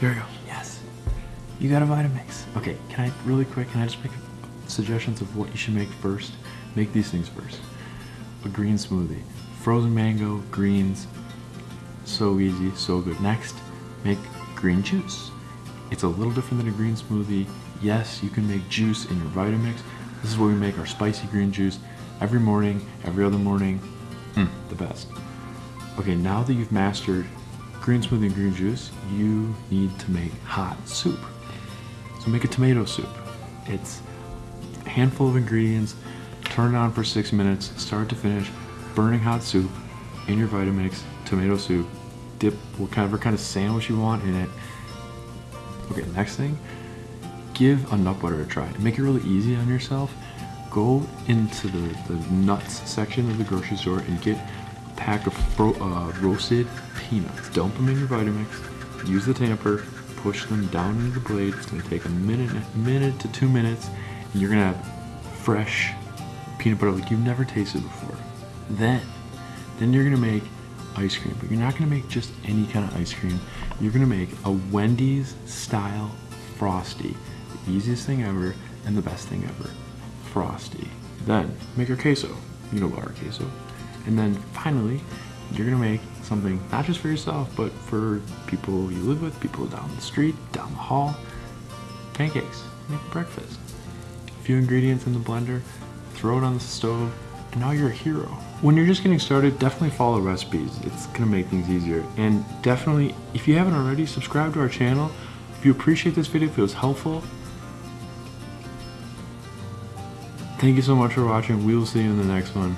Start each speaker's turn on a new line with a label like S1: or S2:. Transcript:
S1: Here we go. Yes. You got a Vitamix. Okay, can I, really quick, can I just make suggestions of what you should make first? Make these things first. A green smoothie. Frozen mango, greens. So easy, so good. Next, make green juice. It's a little different than a green smoothie. Yes, you can make juice in your Vitamix. This is where we make our spicy green juice every morning, every other morning. Mm, the best. Okay, now that you've mastered green smoothie and green juice, you need to make hot soup. So make a tomato soup. It's a handful of ingredients, turn it on for six minutes, start to finish, burning hot soup in your Vitamix, tomato soup, dip whatever kind of sandwich you want in it. Okay, next thing, give a nut butter a try. Make it really easy on yourself. Go into the, the nuts section of the grocery store and get pack of uh, roasted peanuts. Dump them in your Vitamix. Use the tamper. Push them down into the blade. It's gonna take a minute, a minute to two minutes, and you're gonna have fresh peanut butter like you've never tasted before. Then, then you're gonna make ice cream, but you're not gonna make just any kind of ice cream. You're gonna make a Wendy's style frosty. The easiest thing ever and the best thing ever. Frosty. Then make your queso. You know about our queso. And then finally, you're gonna make something not just for yourself, but for people you live with, people down the street, down the hall. Pancakes. Make breakfast. A few ingredients in the blender, throw it on the stove, and now you're a hero. When you're just getting started, definitely follow recipes. It's gonna make things easier. And definitely, if you haven't already, subscribe to our channel. If you appreciate this video, if it was helpful, thank you so much for watching. We will see you in the next one.